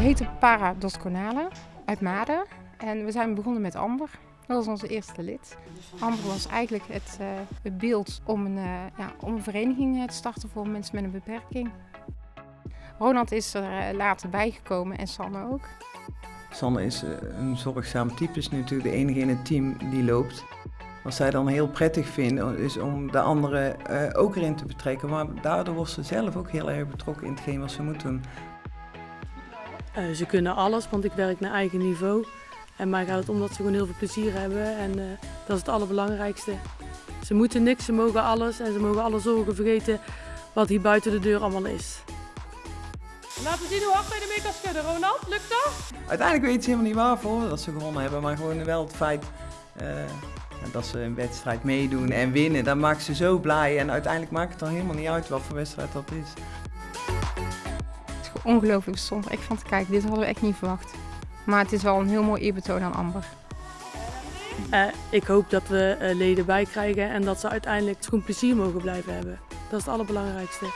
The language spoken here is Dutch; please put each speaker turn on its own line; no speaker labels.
heten Para Dos uit Maden en we zijn begonnen met Amber. Dat was onze eerste lid. Amber was eigenlijk het, uh, het beeld om een, uh, ja, om een vereniging eh, te starten voor mensen met een beperking. Ronald is er later bijgekomen en Sanne ook.
Sanne is een zorgzaam type, is natuurlijk de enige in het team die loopt. Wat zij dan heel prettig vinden is om de anderen ook erin te betrekken. Maar daardoor wordt ze zelf ook heel erg betrokken in hetgeen wat ze moet doen.
Uh, ze kunnen alles, want ik werk naar eigen niveau. En mij gaat het om dat ze gewoon heel veel plezier hebben en uh, dat is het allerbelangrijkste. Ze moeten niks, ze mogen alles en ze mogen alle zorgen vergeten wat hier buiten de deur allemaal is.
Laten we zien hoe hard je ermee kan schudden, Ronald. Lukt dat?
Uiteindelijk weet ze helemaal niet waarvoor dat ze gewonnen hebben, maar gewoon wel het feit uh, dat ze een wedstrijd meedoen en winnen. Dat maakt ze zo blij en uiteindelijk maakt het dan helemaal niet uit wat voor wedstrijd dat is
ongelooflijk stond. Ik vond, kijk, dit hadden we echt niet verwacht. Maar het is wel een heel mooi eerbetoon aan Amber.
Uh, ik hoop dat we uh, leden bij krijgen en dat ze uiteindelijk gewoon plezier mogen blijven hebben. Dat is het allerbelangrijkste.